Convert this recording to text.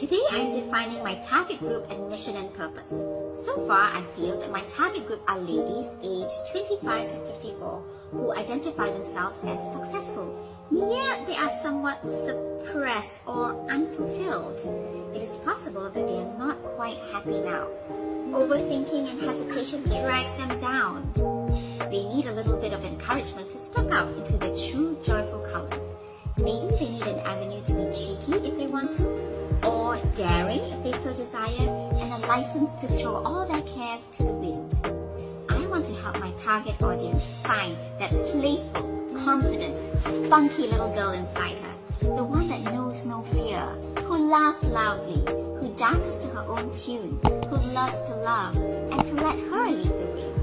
Today I am defining my target group and mission and purpose. So far I feel that my target group are ladies aged 25 to 54 who identify themselves as successful, yet they are somewhat suppressed or unfulfilled. It is possible that they are not quite happy now. Overthinking and hesitation drags them down. They need a little bit of encouragement to step out into their true joyful colors. Maybe they need an avenue daring if they so desire, and a license to throw all their cares to the wind. I want to help my target audience find that playful, confident, spunky little girl inside her, the one that knows no fear, who laughs loudly, who dances to her own tune, who loves to love, and to let her lead the way.